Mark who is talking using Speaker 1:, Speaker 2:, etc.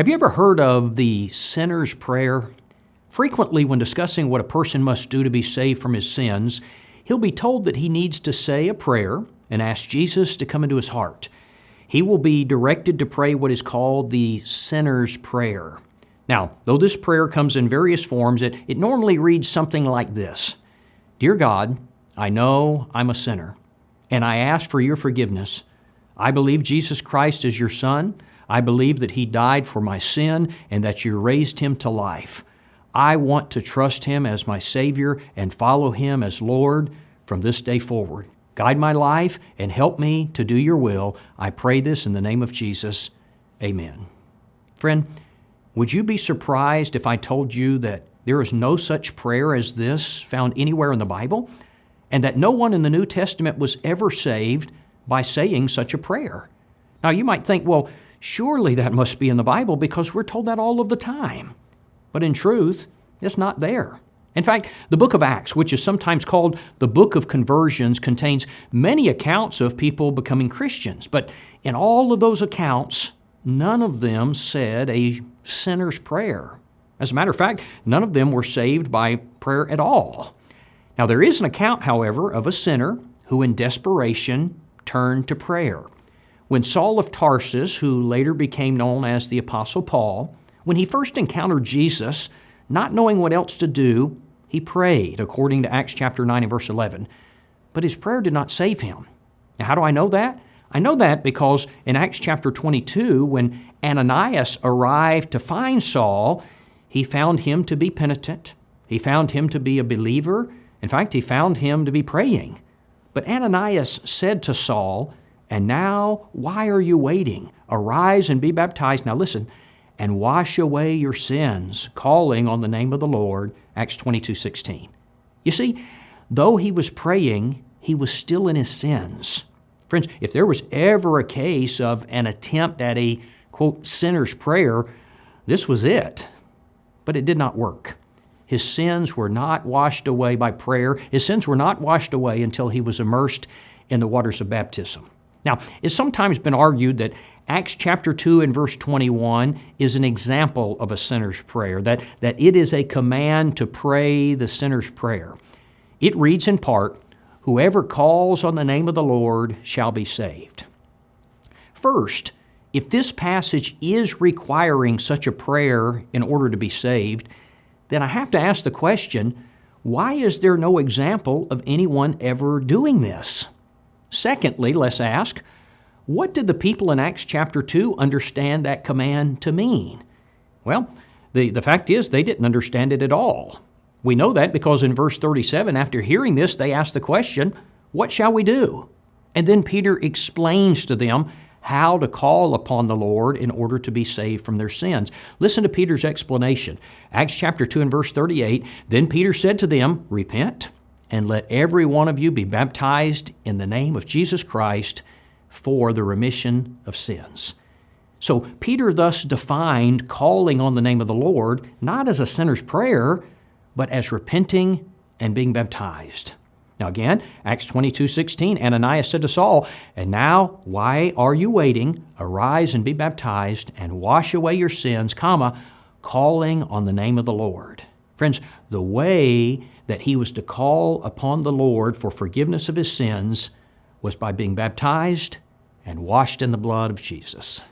Speaker 1: Have you ever heard of the sinner's prayer? Frequently, when discussing what a person must do to be saved from his sins, he'll be told that he needs to say a prayer and ask Jesus to come into his heart. He will be directed to pray what is called the sinner's prayer. Now, though this prayer comes in various forms, it, it normally reads something like this Dear God, I know I'm a sinner, and I ask for your forgiveness. I believe Jesus Christ is your Son. I believe that He died for my sin and that you raised Him to life. I want to trust Him as my Savior and follow Him as Lord from this day forward. Guide my life and help me to do your will. I pray this in the name of Jesus. Amen. Friend, would you be surprised if I told you that there is no such prayer as this found anywhere in the Bible, and that no one in the New Testament was ever saved by saying such a prayer? Now, you might think, well, Surely that must be in the Bible because we're told that all of the time. But in truth, it's not there. In fact, the book of Acts, which is sometimes called the book of conversions, contains many accounts of people becoming Christians. But in all of those accounts, none of them said a sinner's prayer. As a matter of fact, none of them were saved by prayer at all. Now, there is an account, however, of a sinner who in desperation turned to prayer. When Saul of Tarsus, who later became known as the Apostle Paul, when he first encountered Jesus, not knowing what else to do, he prayed, according to Acts chapter 9 and verse 11. But his prayer did not save him. Now, how do I know that? I know that because in Acts chapter 22, when Ananias arrived to find Saul, he found him to be penitent. He found him to be a believer. In fact, he found him to be praying. But Ananias said to Saul, and now, why are you waiting? Arise and be baptized. Now listen, and wash away your sins, calling on the name of the Lord. Acts 22 16. You see, though he was praying, he was still in his sins. Friends, if there was ever a case of an attempt at a, quote, sinner's prayer, this was it. But it did not work. His sins were not washed away by prayer. His sins were not washed away until he was immersed in the waters of baptism. Now, it's sometimes been argued that Acts chapter 2 and verse 21 is an example of a sinner's prayer, that, that it is a command to pray the sinner's prayer. It reads in part, Whoever calls on the name of the Lord shall be saved. First, if this passage is requiring such a prayer in order to be saved, then I have to ask the question why is there no example of anyone ever doing this? Secondly, let's ask, what did the people in Acts chapter 2 understand that command to mean? Well, the, the fact is, they didn't understand it at all. We know that because in verse 37, after hearing this, they asked the question, What shall we do? And then Peter explains to them how to call upon the Lord in order to be saved from their sins. Listen to Peter's explanation. Acts chapter 2 and verse 38 Then Peter said to them, Repent and let every one of you be baptized in the name of Jesus Christ for the remission of sins. So Peter thus defined calling on the name of the Lord not as a sinner's prayer, but as repenting and being baptized. Now again, Acts 22, 16, Ananias said to Saul, And now why are you waiting? Arise and be baptized and wash away your sins, comma, calling on the name of the Lord. Friends, the way that he was to call upon the Lord for forgiveness of his sins was by being baptized and washed in the blood of Jesus.